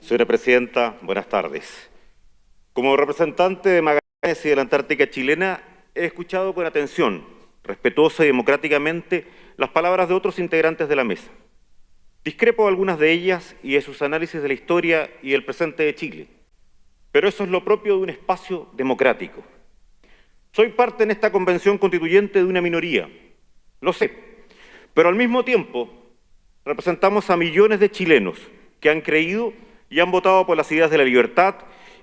Señora Presidenta, buenas tardes. Como representante de Magallanes y de la Antártica chilena, he escuchado con atención, respetuosa y democráticamente, las palabras de otros integrantes de la mesa. Discrepo algunas de ellas y de sus análisis de la historia y el presente de Chile. Pero eso es lo propio de un espacio democrático. Soy parte en esta convención constituyente de una minoría, lo sé, pero al mismo tiempo representamos a millones de chilenos que han creído y han votado por las ideas de la libertad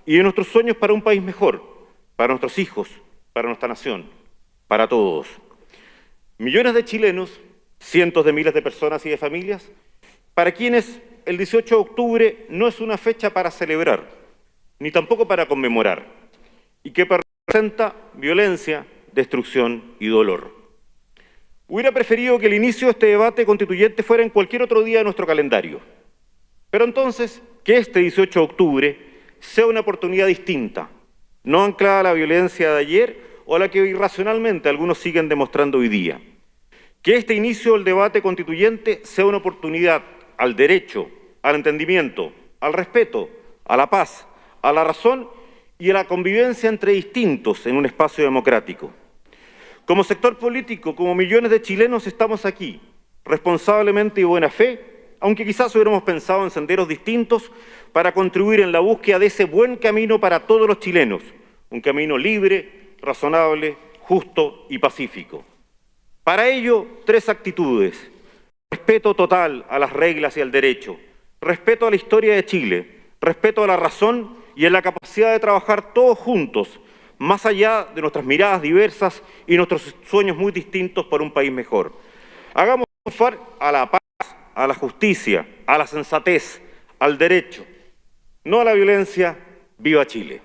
y de nuestros sueños para un país mejor, para nuestros hijos, para nuestra nación, para todos. Millones de chilenos, cientos de miles de personas y de familias, para quienes el 18 de octubre no es una fecha para celebrar, ni tampoco para conmemorar, y que representa violencia, destrucción y dolor. Hubiera preferido que el inicio de este debate constituyente fuera en cualquier otro día de nuestro calendario, pero entonces, que este 18 de octubre sea una oportunidad distinta, no anclada a la violencia de ayer o a la que irracionalmente algunos siguen demostrando hoy día. Que este inicio del debate constituyente sea una oportunidad al derecho, al entendimiento, al respeto, a la paz, a la razón y a la convivencia entre distintos en un espacio democrático. Como sector político, como millones de chilenos, estamos aquí, responsablemente y buena fe, aunque quizás hubiéramos pensado en senderos distintos para contribuir en la búsqueda de ese buen camino para todos los chilenos, un camino libre, razonable, justo y pacífico. Para ello, tres actitudes. Respeto total a las reglas y al derecho, respeto a la historia de Chile, respeto a la razón y a la capacidad de trabajar todos juntos, más allá de nuestras miradas diversas y nuestros sueños muy distintos por un país mejor. Hagamos a la paz a la justicia, a la sensatez, al derecho, no a la violencia. ¡Viva Chile!